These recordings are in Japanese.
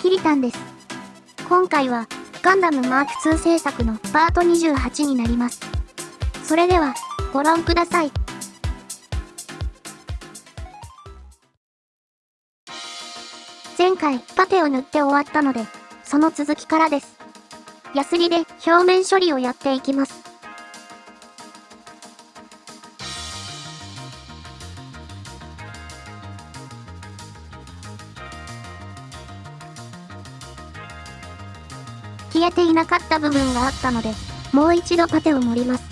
キリタンです。今回は、ガンダムマーク2制作のパート28になります。それでは、ご覧ください。前回、パテを塗って終わったので、その続きからです。ヤスリで表面処理をやっていきます。ていなかった部分があったので、もう一度パテを盛ります。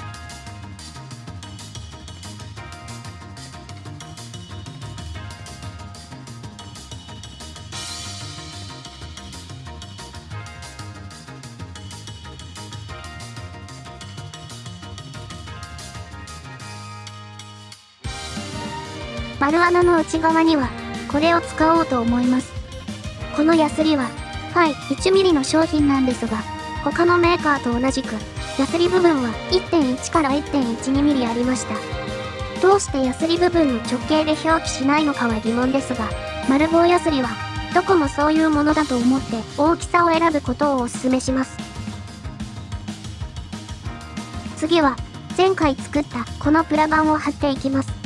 丸穴の内側には、これを使おうと思います。このヤスリは、はい、1mm の商品なんですが、他のメーカーと同じく、ヤスリ部分は1.1から 1.12mm ありました。どうしてヤスリ部分の直径で表記しないのかは疑問ですが、丸棒ヤスリは、どこもそういうものだと思って大きさを選ぶことをお勧めします。次は、前回作ったこのプラ板を貼っていきます。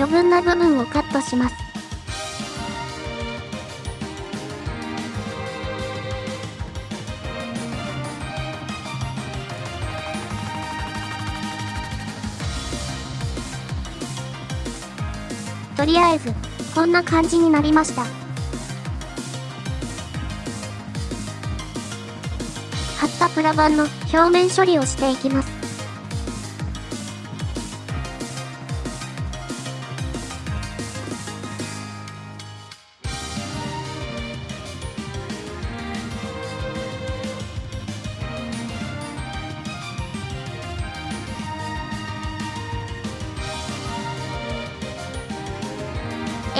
余分な部分をカットします。とりあえず、こんな感じになりました。貼ったプラ板の表面処理をしていきます。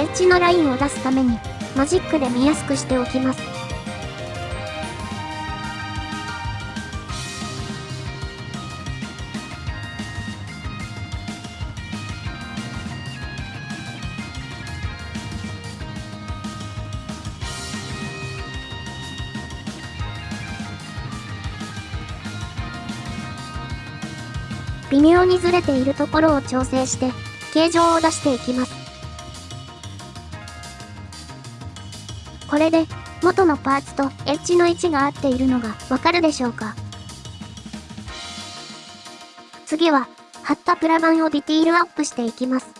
エッジのラインを出すために、マジックで見やすくしておきます。微妙にずれているところを調整して、形状を出していきます。これで、元のパーツとエッジの位置が合っているのがわかるでしょうか？次は、貼ったプラ板をディティールアップしていきます。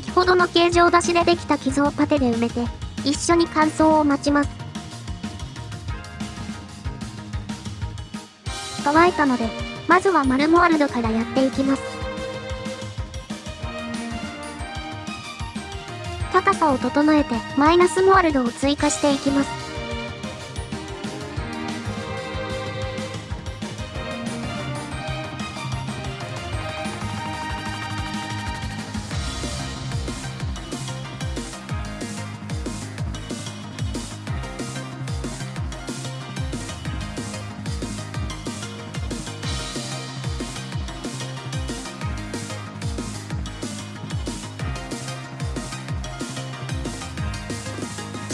先ほどの形状出しでできた傷をパテで埋めて、一緒に乾燥を待ちます。乾いたので、まずは丸モールドからやっていきます。高さを整えてマイナスモールドを追加していきます。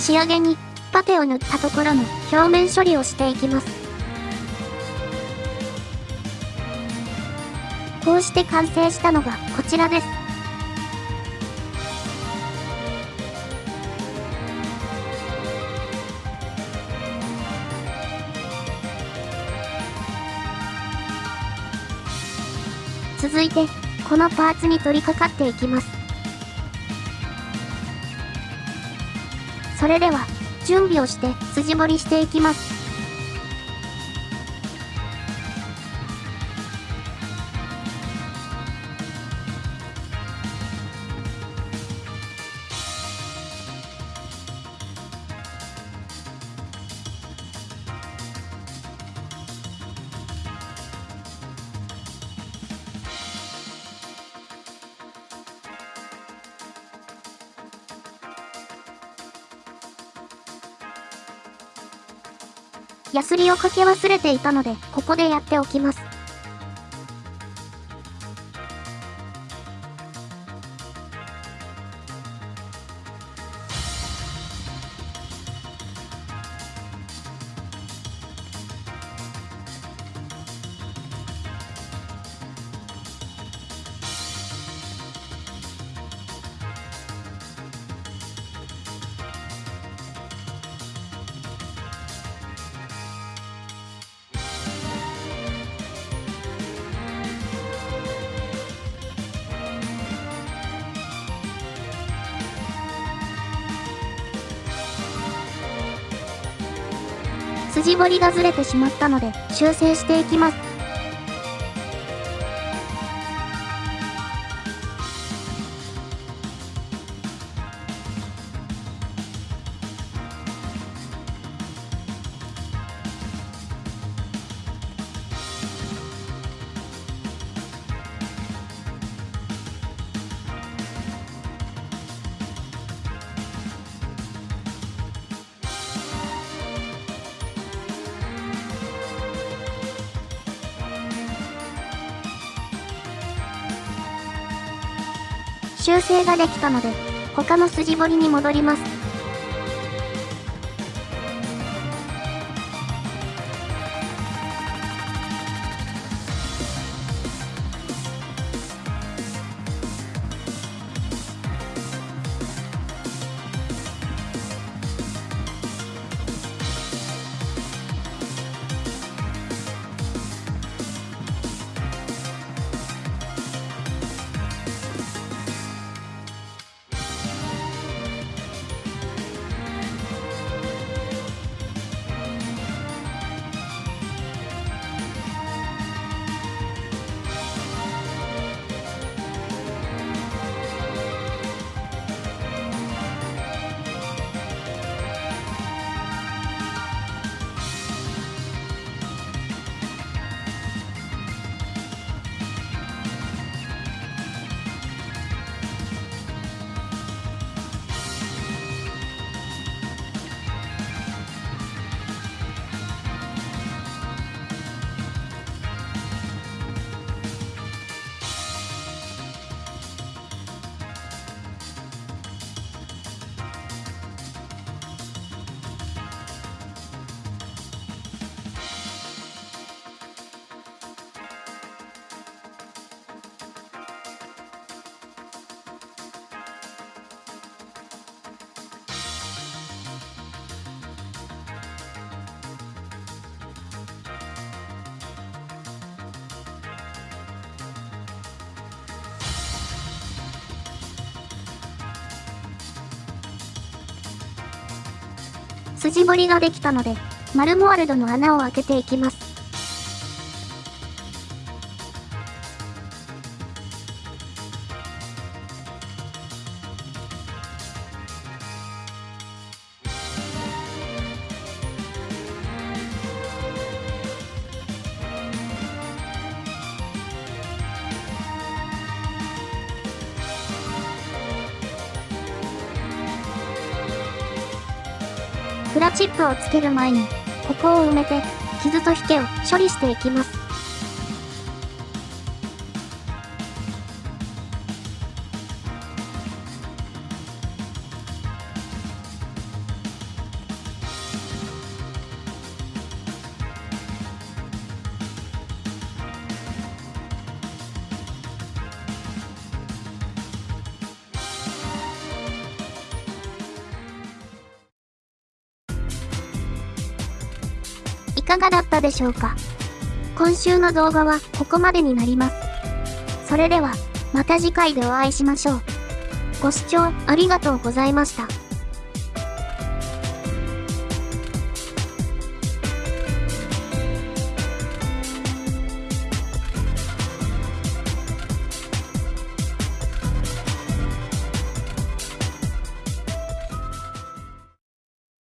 仕上げに、パテを塗ったところの表面処理をしていきます。こうして完成したのがこちらです。続いて、このパーツに取り掛かっていきます。それでは、準備をして筋彫りしていきます。ヤスリをかけ忘れていたので、ここでやっておきます。筋彫りがずれてしまったので修正していきます。修正ができたので、他の筋彫りに戻ります。筋彫りができたので、マルモワルドの穴を開けていきます。プラチップをつける前に、ここを埋めて、傷と引けを処理していきます。かがだったでしょうか？今週の動画はここまでになります。それでは、また次回でお会いしましょう。ご視聴ありがとうございました。